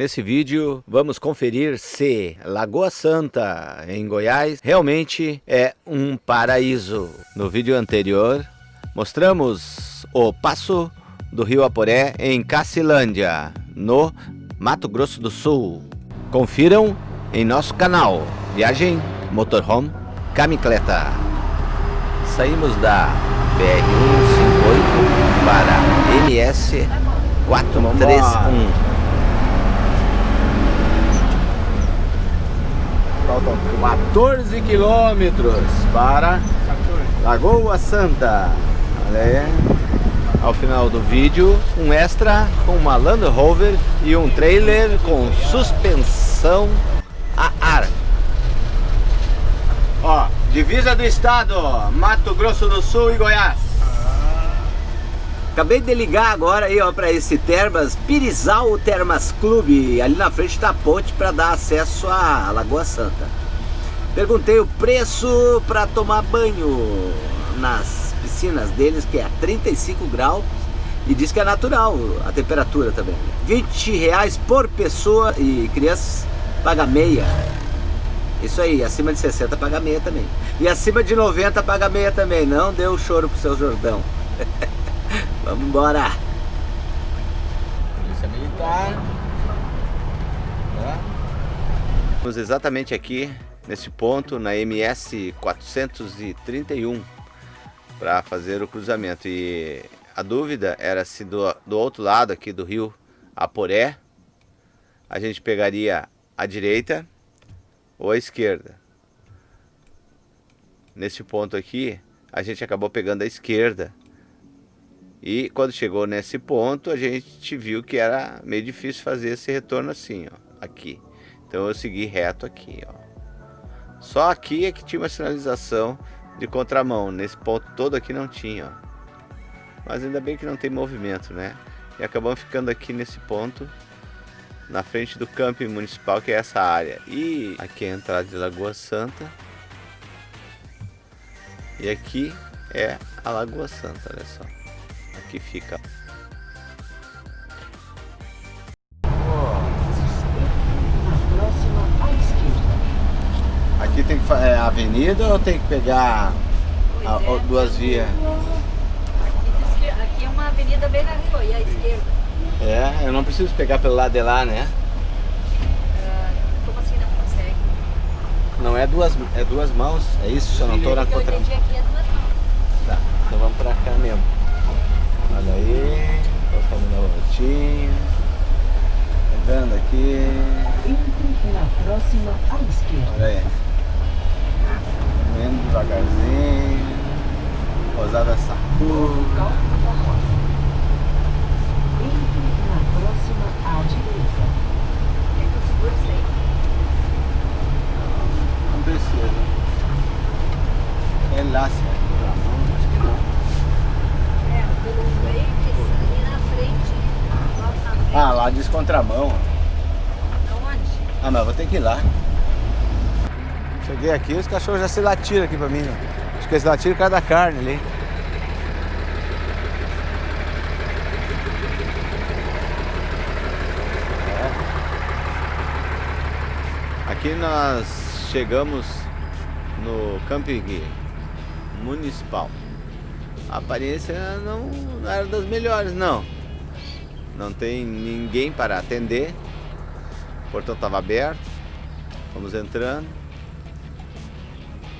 Nesse vídeo vamos conferir se Lagoa Santa em Goiás realmente é um paraíso. No vídeo anterior mostramos o passo do rio Aporé em Cacilândia, no Mato Grosso do Sul. Confiram em nosso canal Viagem Motorhome Camicleta. Saímos da BR-158 para MS-431. Faltam 14 quilômetros para Lagoa Santa. Olha aí. Ao final do vídeo, um extra com uma Land Rover e um trailer com suspensão a ar. Ó, divisa do estado, Mato Grosso do Sul e Goiás. Acabei de ligar agora aí, ó, para esse Termas, Pirizal Termas Clube, ali na frente da ponte para dar acesso à Lagoa Santa. Perguntei o preço para tomar banho nas piscinas deles, que é a 35 graus, e diz que é natural a temperatura também. 20 reais por pessoa e crianças paga meia. Isso aí, acima de 60 paga meia também. E acima de 90 paga meia também. Não deu choro pro seu Jordão. Vamos embora. Polícia Militar. Estamos exatamente aqui, nesse ponto, na MS 431, para fazer o cruzamento. E a dúvida era se do, do outro lado aqui do rio Aporé, a gente pegaria a direita ou a esquerda. Nesse ponto aqui, a gente acabou pegando a esquerda e quando chegou nesse ponto, a gente viu que era meio difícil fazer esse retorno assim, ó, aqui. Então eu segui reto aqui, ó. Só aqui é que tinha uma sinalização de contramão, nesse ponto todo aqui não tinha, ó. Mas ainda bem que não tem movimento, né? E acabamos ficando aqui nesse ponto, na frente do camping municipal, que é essa área. E aqui é a entrada de Lagoa Santa. E aqui é a Lagoa Santa, olha só que fica. Aqui tem que fazer é, avenida ou tem que pegar a, a, duas vias? Aqui, é uma avenida bem na rua e à esquerda. É, eu não preciso pegar pelo lado de lá, né? Como assim não consegue? Não é duas, é duas mãos, é isso? Se eu não estou na contra... aqui é duas mãos. Tá, então vamos pra cá mesmo. Olha aí, tô fazendo a voltinha. Pegando aqui. Entre na próxima à esquerda. Olha aí. Vendo devagarzinho. Posada essa curva. Entre na próxima à direita. Eu segure isso aí? Não precisa. É lá, certo? Ah, lá diz contramão. Aonde? Ah, mas vou ter que ir lá. Cheguei aqui, os cachorros já se latiram aqui pra mim. Ó. Acho que eles latiram por causa da carne ali. É. Aqui nós chegamos no camping municipal. A aparência não, não era das melhores, não não tem ninguém para atender. O portão estava aberto. Vamos entrando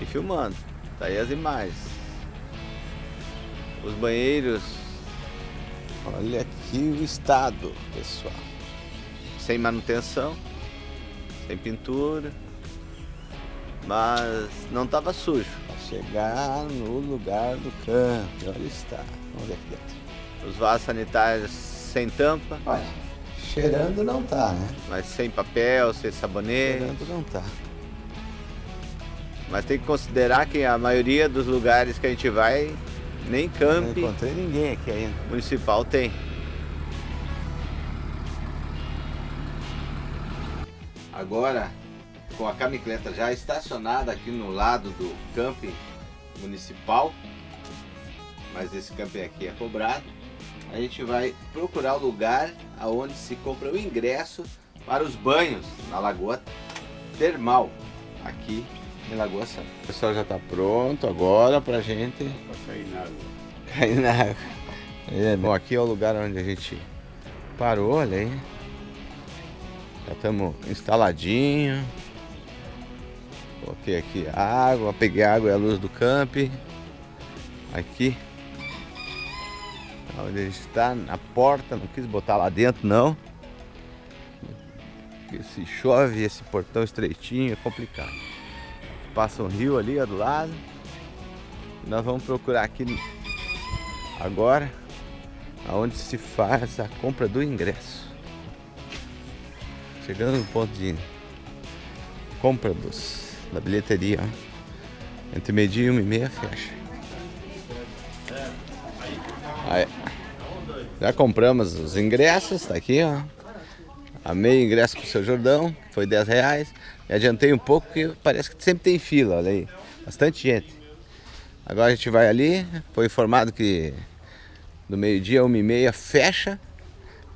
e filmando. Tá aí as imagens. Os banheiros. Olha aqui o estado, pessoal. Sem manutenção, sem pintura, mas não estava sujo. Chegar no lugar do campo, olha está. Vamos ver aqui dentro. Os vasos sanitários sem tampa. Olha, cheirando não tá, né? Mas sem papel, sem sabonete. Cheirando não tá. Mas tem que considerar que a maioria dos lugares que a gente vai, nem camp. Não encontrei ninguém aqui ainda. Municipal tem. Agora, com a camicleta já estacionada aqui no lado do camping municipal, mas esse camping aqui é cobrado, a gente vai procurar o lugar aonde se compra o ingresso para os banhos na Lagoa Termal, aqui em Lagoa Santa. O pessoal já está pronto agora pra gente Pra cair na água. cair na água. É, bom, aqui é o lugar onde a gente parou, olha aí. Já estamos instaladinho. Coloquei aqui a água, peguei a água e a luz do camp. Aqui. Onde a gente está, na porta, não quis botar lá dentro não. Porque se chove esse portão estreitinho é complicado. Passa um rio ali ó, do lado. Nós vamos procurar aqui agora aonde se faz a compra do ingresso. Chegando no ponto de compra dos, da bilheteria. ó. Entre meio-dia e uma e meia fecha. Aí. Já compramos os ingressos, tá aqui, ó. A meio ingresso pro seu Jordão, foi 10 reais. E adiantei um pouco, porque parece que sempre tem fila, olha aí. Bastante gente. Agora a gente vai ali, foi informado que do meio-dia uma e meia fecha.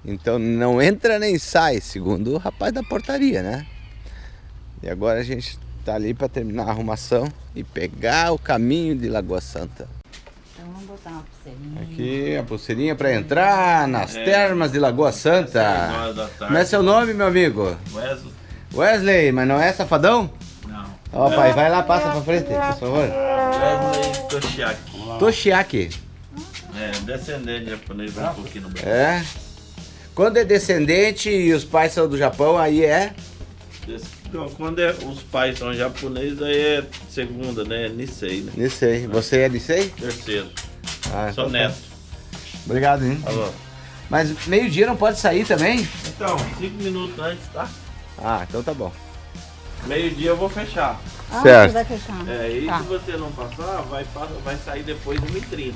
Então não entra nem sai, segundo o rapaz da portaria, né? E agora a gente tá ali para terminar a arrumação e pegar o caminho de Lagoa Santa. Botar uma pulseirinha. Aqui a pulseirinha para entrar nas termas de Lagoa Santa. tarde. Como é seu nome, meu amigo? Wesley? Wesley, mas não é safadão? Não. Ó, pai, vai lá, passa pra frente, por favor. Wesley Toshiaki. Toshiaki. É, descendente japonês, um pouquinho no Brasil. É. Quando é descendente e os pais são do Japão, aí é. Então, quando é- os pais são japoneses, aí é segunda, né? Nisei, né? Nisei. Você é Nisei? Terceiro. Ah, Sou então tá. neto. Obrigado, hein? Alô. Mas meio-dia não pode sair também? Então, cinco minutos antes, tá? Ah, então tá bom. Meio-dia eu vou fechar. Ah, Certo. você vai fechar. É, e Tá. se você não passar, vai, vai sair depois do 1h30.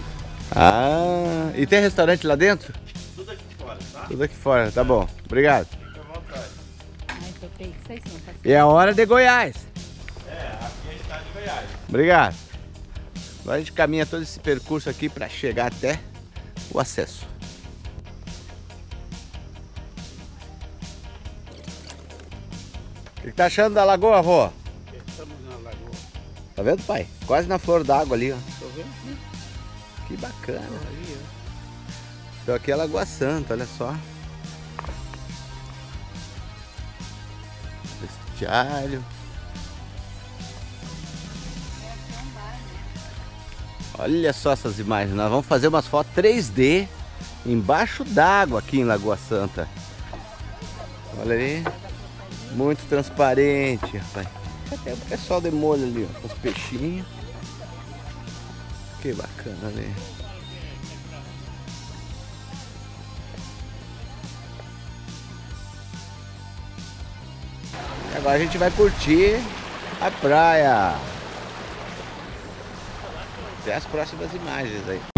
Ah, e tem restaurante lá dentro? Tudo aqui fora, tá? Tudo aqui fora, tá bom. Obrigado. Fica à vontade. Ai, que sim, E é a hora de Goiás. É, aqui é a estado de Goiás. Obrigado. Agora a gente caminha todo esse percurso aqui para chegar até o acesso. O que, que tá achando da lagoa, avó? Estamos na lagoa. Tá vendo, pai? Quase na flor d'água ali, ó. Tô vendo? Que bacana. Então aqui é Lagoa Santa, olha só. Vestiário. Olha só essas imagens, nós vamos fazer umas fotos 3D embaixo d'água aqui em Lagoa Santa. Olha aí, muito transparente, rapaz. Até o pessoal de molho ali, ó, com os peixinhos. Que bacana ali. E agora a gente vai curtir a praia. Até as próximas imagens aí.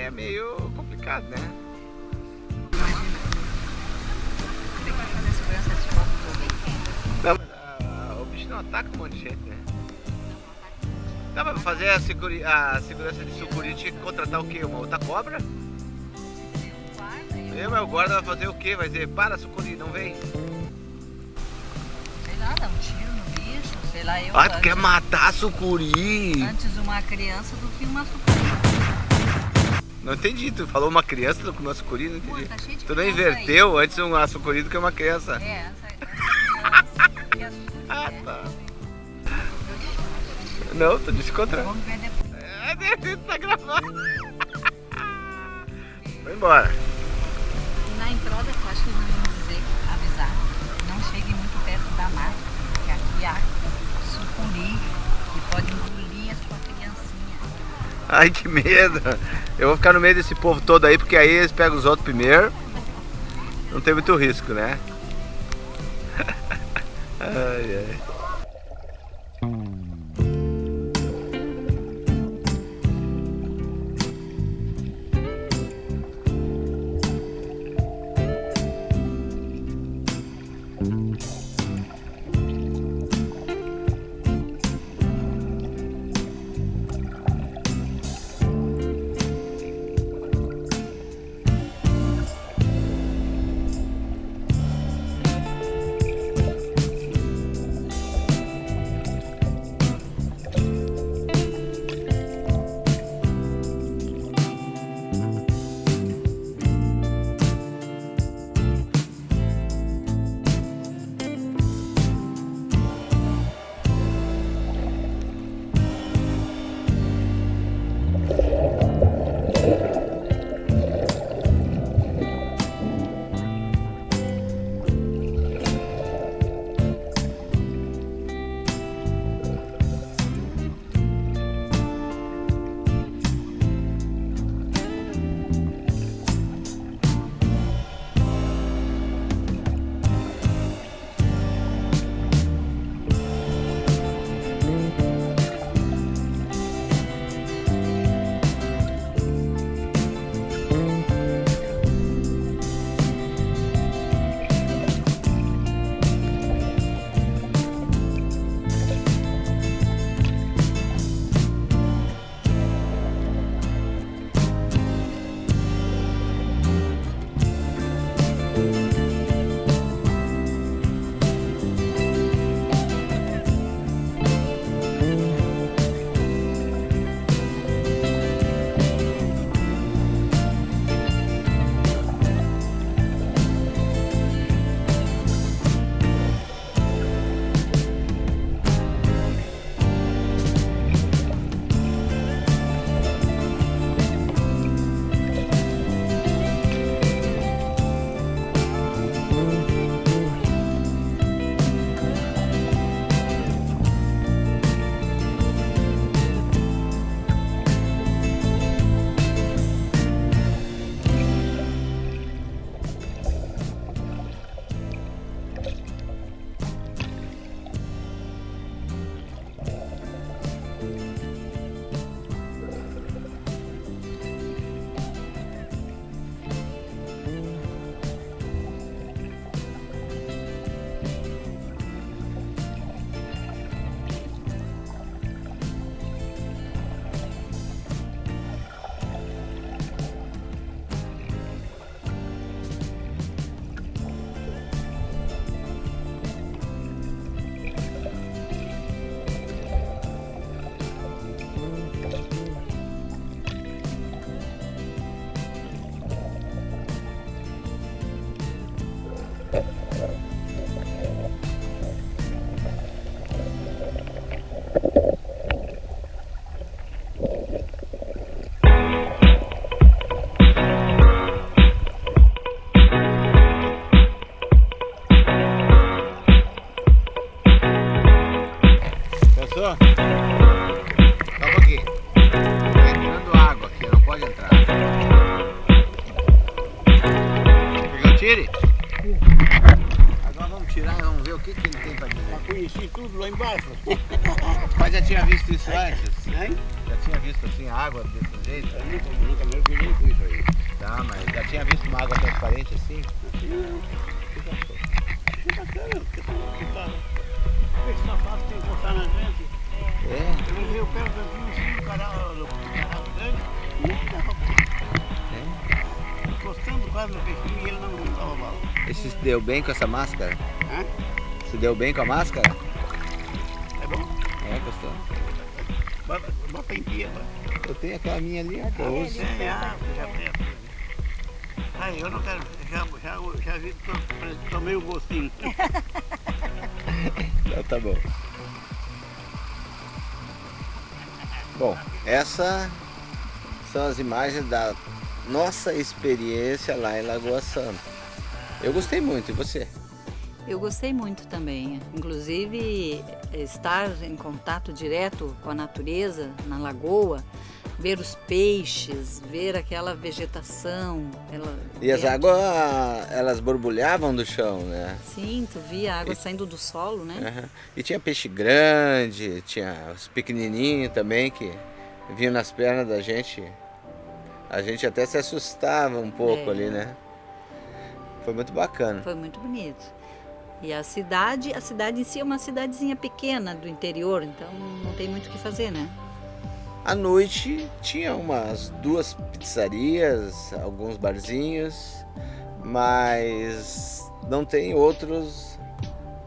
É meio complicado, né? Não, ah, o bicho não ataca um monte de gente, né? Mas pra fazer a, seguri- a segurança de sucuri tinha que contratar o quê? Uma outra cobra? Eu, mas o guarda vai fazer o quê? Vai dizer, para sucuri, não vem. Sei lá, dá um tiro no bicho, sei lá, eu Ah, tu quer matar a sucuri? antes uma criança do que uma sucuri. Não entendi, tu falou uma criança, tu comeu sucuri, não Pô, entendi. tá cheio de Tu não inverteu antes um açucuri do que uma criança. Aí. É, essa, essa é sucuri, Ah, né? tá. Não, tu disse o contrário. Vamos ver depois. É, tá gravando. Vai embora. Na entrada, eu acho que eles vão dizer, avisar, não chegue muito perto da mata, porque aqui há sucuri que pode engolir a sua criancinha. Ai, que medo. Eu vou ficar no meio desse povo todo aí, porque aí eles pegam os outros primeiro. Não tem muito risco, né? Ai, ai. Esse sapato tem que encostar na gente. É. Eu levei o pé do vinho assim, o caralho, o caralho dele. Nada, rapaz. é. Encostando quase no peixinho e ele não dava bala. Esse se deu bem com essa máscara? Hã? Se deu bem com a máscara? É bom? É, gostou. Bota, em dia, vai. Eu tenho aquela minha ali, ó, que eu uso. É, é já tem. Ai, eu não quero. Já, já, já vi, tomei o gostinho. Tá bom. Bom, essa são as imagens da nossa experiência lá em Lagoa Santa. Eu gostei muito, e você? Eu gostei muito também. Inclusive, estar em contato direto com a natureza, na lagoa, ver os peixes, ver aquela vegetação. Ela, E as águas, elas borbulhavam do chão, né? Sim, tu via a água saindo do solo, né? E tinha peixe grande, tinha os pequenininhos também que vinham nas pernas da gente. A gente até se assustava um pouco É. ali, né? Foi muito bacana. Foi muito bonito. E a cidade, a cidade em si é uma cidadezinha pequena do interior, então não tem muito o que fazer, né? À noite tinha umas duas pizzarias, alguns barzinhos, mas não tem outros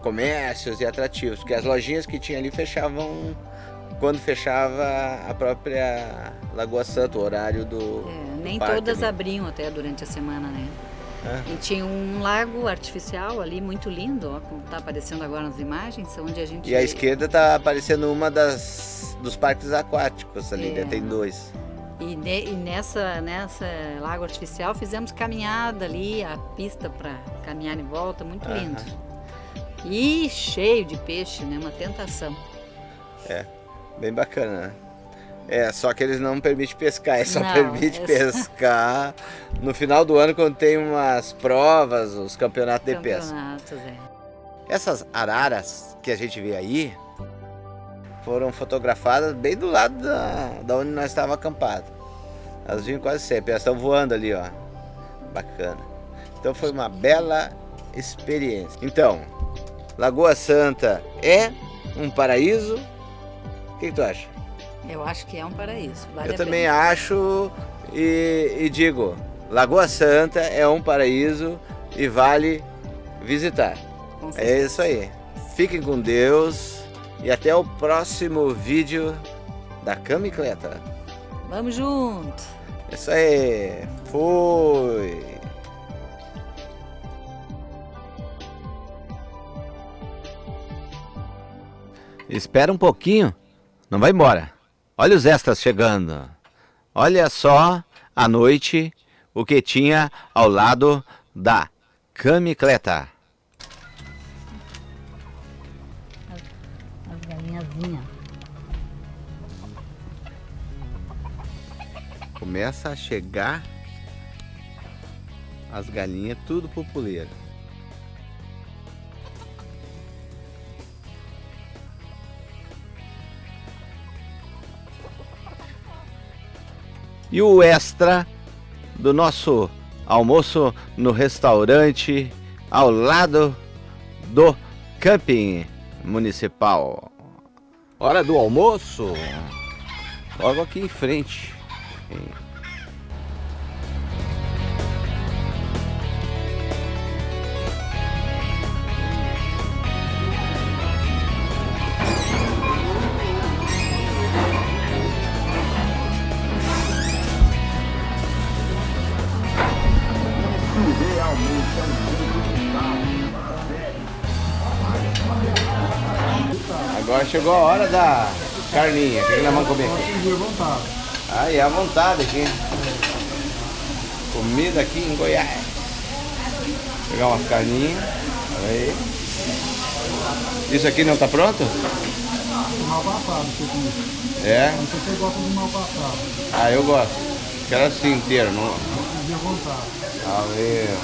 comércios e atrativos, porque as lojinhas que tinha ali fechavam quando fechava a própria Lagoa Santa, o horário do. É, nem todas ali. abriam até durante a semana, né? Ah. E tinha um lago artificial ali muito lindo, ó, como tá aparecendo agora nas imagens, onde a gente E à esquerda tá aparecendo uma das dos parques aquáticos ali, É. né? Tem dois. E, ne- e nessa, nessa lago artificial fizemos caminhada ali, a pista para caminhar em volta, muito lindo. E cheio de peixe, né? Uma tentação. Bem bacana, né? É, só que eles não permitem pescar, eles só Não, permitem é só- pescar no final do ano quando tem umas provas, os campeonatos de pesca. Campeonatos, é. Essas araras que a gente vê aí foram fotografadas bem do lado da, da onde nós estávamos acampados. Elas vinham quase sempre, elas estão voando ali, ó. Bacana. Então foi uma bela experiência. Então, Lagoa Santa é um paraíso? O que, que tu acha? Eu acho que é um paraíso. Vale Eu também pena. acho e, e digo, Lagoa Santa é um paraíso e vale visitar. É isso aí. Fiquem com Deus e até o próximo vídeo da Camicleta. Vamos junto. Isso aí. Fui. Espera um pouquinho. Não vai embora. Olha os extras chegando. Olha só à noite o que tinha ao lado da Camicleta. As galinhazinhas. Começa a chegar as galinhas tudo populeiro. E o extra do nosso almoço no restaurante ao lado do camping municipal. Hora do almoço. Logo aqui em frente. Agora chegou a hora da carninha. O que que nós vamos comer aqui? Aí, à vontade aqui. Comida aqui em Goiás. Pegar umas carninhas. Aí. Isso aqui não tá pronto? Mal passado. É? Não sei se você gosta de mal passado. Ah, eu gosto. Quero assim inteiro. Não... À vontade. Valeu.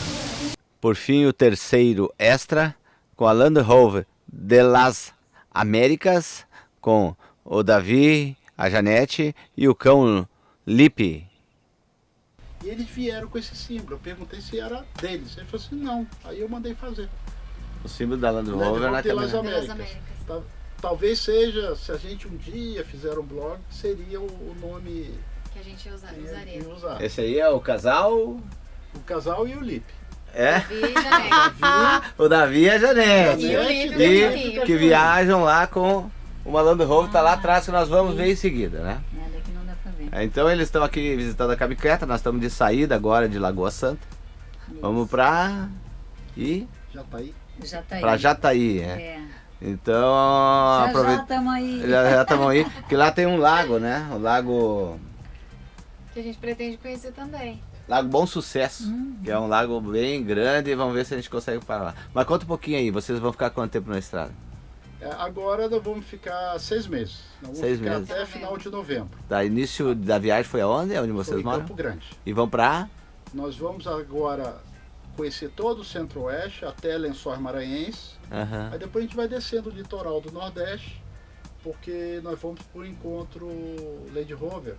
Por fim, o terceiro extra com a Land Rover de las Américas, com o Davi, a Janete e o cão Lipe. E eles vieram com esse símbolo. Eu perguntei se era deles. Ele falou assim, não. Aí eu mandei fazer. O símbolo da Land Land Rover na Las caminhonete. Américas. Tal- Talvez seja, se a gente um dia fizer um blog, seria o, o nome que a gente usa, usaria. ia usar. Esse aí é o casal? O casal e o Lipe. É? Né? O Davi e a Janete. E o Janete Lipe E também. que viajam lá com Uma Land Rover tá lá atrás que nós vamos ver em seguida, né? É, daqui não dá pra ver. É, Então eles estão aqui visitando a Cabicreta, nós estamos de saída agora de Lagoa Santa. Vamos pra. E Já tá aí? Já tá aí. pra Jataí, é. É. Então, Já já estamos aí. Já já estamos aí, que lá tem um lago, né? O lago. Que a gente pretende conhecer também. Lago Bom Sucesso, Hum. que é um lago bem grande e vamos ver se a gente consegue parar lá. Mas conta um pouquinho aí, vocês vão ficar quanto tempo na estrada? É, agora nós vamos ficar seis meses. Nós Seis ficar meses. até final de novembro. Tá, início da viagem foi aonde? É onde Foi vocês em moram? Campo Grande. E vão pra. Nós vamos agora conhecer todo o centro-oeste até Lençóis Maranhenses. Aham. Aí depois a gente vai descendo o litoral do Nordeste, porque nós vamos por encontro Land Rover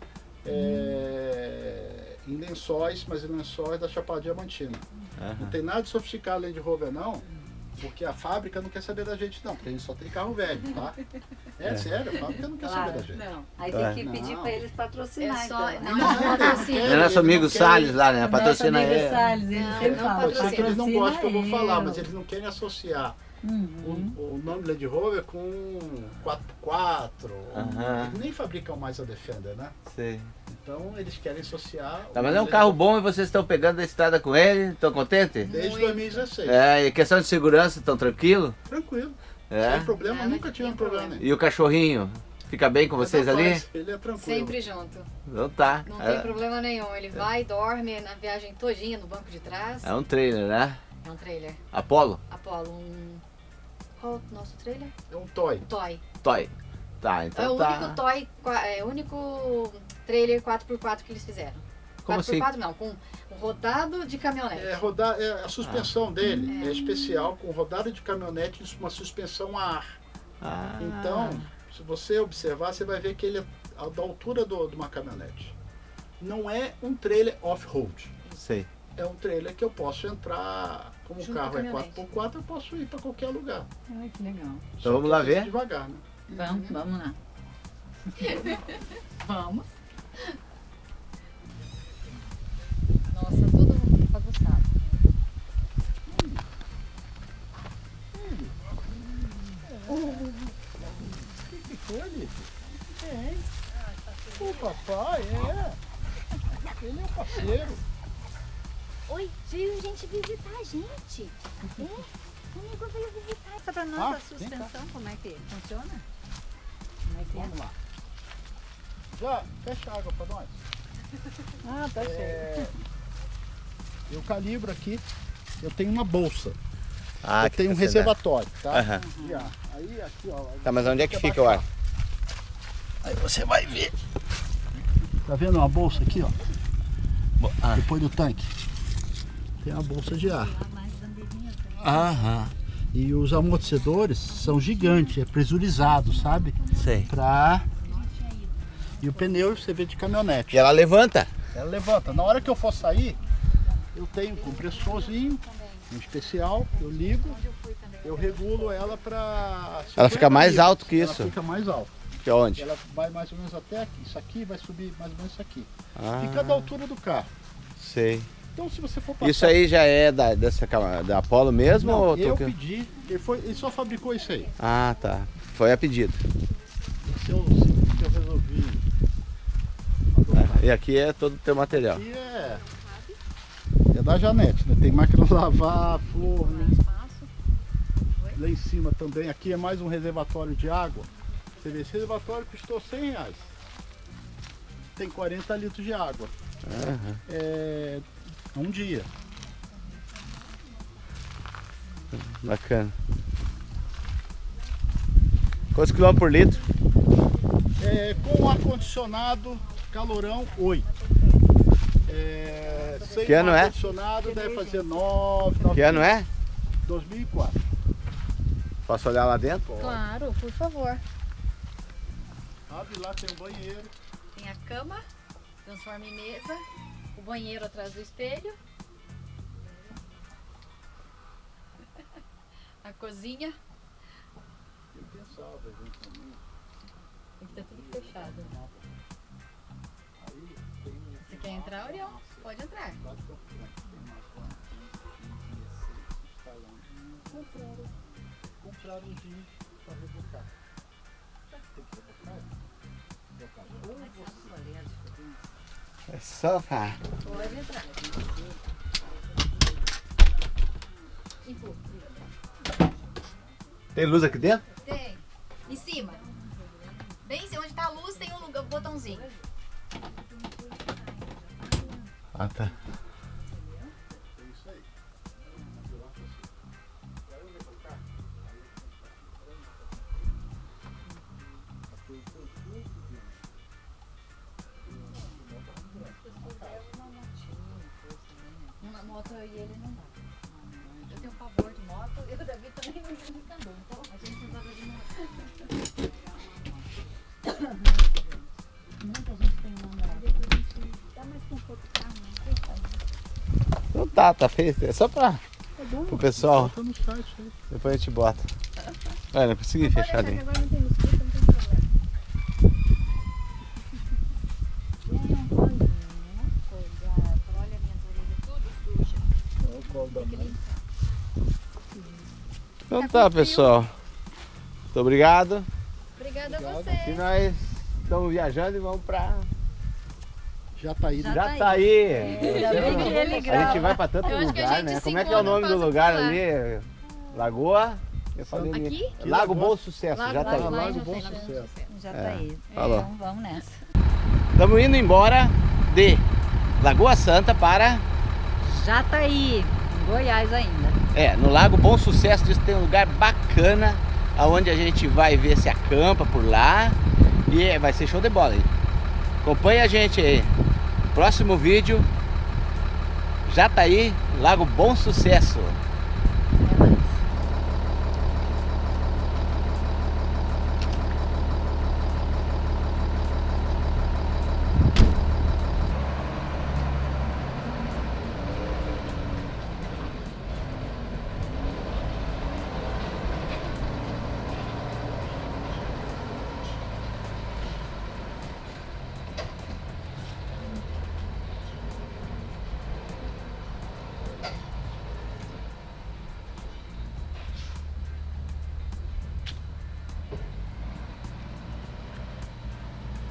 é, em Lençóis, mas em Lençóis da Chapada Diamantina. Não aham. tem nada de sofisticado Land Rover não, porque a fábrica não quer saber da gente não, porque a gente só tem carro velho, tá? É, sério, a fábrica não quer saber da Claro. gente. Não. Aí Tá. tem que pedir Não. pra eles patrocinar. É só- então. não, eles não patrocinam. É nosso amigo Salles lá, né? Patrocina Nosso amigo ele. Salles, ele Não, sempre não fala. Eles não patrocina gostam que eu vou falar, mas eles não querem associar Uhum. o, o nome Land Rover com 4x4. Aham. Eles nem fabricam mais a Defender, né? Sei. Então eles querem associar. Tá, mas é um carro bom e vocês estão pegando a estrada com ele? Estão contentes? Desde Muito. 2016. É, e questão de segurança, estão tranquilo? Tranquilo. É. Sem problema, Nada nunca tivemos tenha problema problema. nenhum. E o cachorrinho? Fica bem com vocês ali? Ele é tranquilo. Sempre junto. Então tá. Não É, tem problema nenhum. Ele vai, dorme na viagem todinha no banco de trás. é um trailer, né? É um trailer. Apollo? Apolo, um. Qual o nosso trailer? É um toy. Toy. Toy. Tá, É então o tá. único toy, é o único trailer 4x4 que eles fizeram. Como 4x4 assim? não, com um rodado de caminhonete. É, rodar, é, a Ah. suspensão dele É. é especial, com rodada de caminhonete e uma suspensão a ar. Ah, Então, se você observar, você vai ver que ele é da altura do- de uma caminhonete. Não é um trailer off-road. sei. É um trailer que eu posso entrar, como o Junto carro com a é caminhonete. 4x4, eu posso ir para qualquer lugar. Ai, que legal. Só vamos lá tenho ver? Devagar, né? Vamos, vamos lá. Vamos. Nossa, tudo bagunçado. O que foi, Lipe? É. O papai, é. Ele é o parceiro. Oi, veio gente visitar a gente. É, o amigo veio visitar. Pra nós Ah, a suspensão, como é que funciona? Como é que é? Vamos lá. Já, fecha a água para nós. Ah, tá É, eu calibro aqui, eu tenho uma bolsa. Ah, eu tenho um reservatório, tá? Aham. E, ó, aí aqui, ó. Tá, mas onde é que fica o ar? Aí você vai ver. Tá vendo uma bolsa aqui, ó? ah. Depois do tanque. Tem a bolsa de ar. Aham. E os amortecedores são gigantes, é pressurizado, sabe? Sei. Pra. E o pneu você vê de caminhonete. E ela levanta? Ela levanta. Na hora que eu for sair, eu tenho um compressorzinho, um especial, eu ligo, eu regulo ela para. Ela fica mais alto que isso? Ela fica mais alto. Que onde? Ela vai mais ou menos até aqui. Isso aqui vai subir mais ou menos isso aqui. Ah, Fica da altura do carro. sei. Então se você for passar. Isso aí já é da, dessa, da Apollo mesmo? Não, ou eu que- pedi, ele, foi, ele só fabricou isso aí. Ah, tá. Foi a pedido. Esse é o segundo que eu resolvi. É, E aqui é todo o teu material. Aqui é. É da Janete, né? Tem máquina de lavar, forno. Lá em cima também. Aqui é mais um reservatório de água. Você vê, esse reservatório custou 100 reais. Tem 40 litros de água. Aham. É um dia. Bacana. Quantos quilômetros por litro? É, com ar-condicionado, calorão, 8. É, sem Que ano é? deve fazer 9, 9 Que ano é? 2004. Posso olhar lá dentro? Claro, por favor. Abre lá, tem um banheiro. Tem a cama, transforma em mesa, o banheiro atrás do espelho. A cozinha. Eu pensava, gente, que estar tudo fechado. Quer entrar, Orião? Pode entrar. Tem. Compraram. Compraram um vinho para rebocar. É. Pode entrar. Tem luz aqui dentro? Tem. Em cima. Bem em cima, onde tá a luz tem um lugar, um botãozinho. Ah, Não tá, tá feito. É só pra. Pro pessoal. Bota no site aí. Depois a gente bota. Olha, não consegui fechar ali. Agora não tem mosquito, não tem problema. É colinho, né? Cuidado. Olha minhas orelhas tudo sujas. Olha o colo da mãe. Então tá, pessoal. Muito obrigado. Obrigada a E você. nós estamos viajando e vamos pra Já tá aí. Já né? tá aí. Jataí. Ainda bem que ele A gente grava. vai pra tanto lugar, né? Como é que é o nome do lugar ali? Lagoa? Eu falei ali. Aqui? Lago Bom Sucesso, Lago- Jataí. Lago- Lago já Bom Lago Sucesso. Já É, tá aí. falou. Então vamos nessa. Estamos indo embora de Lagoa Santa para. Já tá aí. Em Goiás ainda. É, no Lago Bom Sucesso diz que tem um lugar bacana aonde a gente vai ver se acampa por lá e é, vai ser show de bola aí. Acompanhe a gente aí. Próximo vídeo. Já tá Lago Bom Sucesso.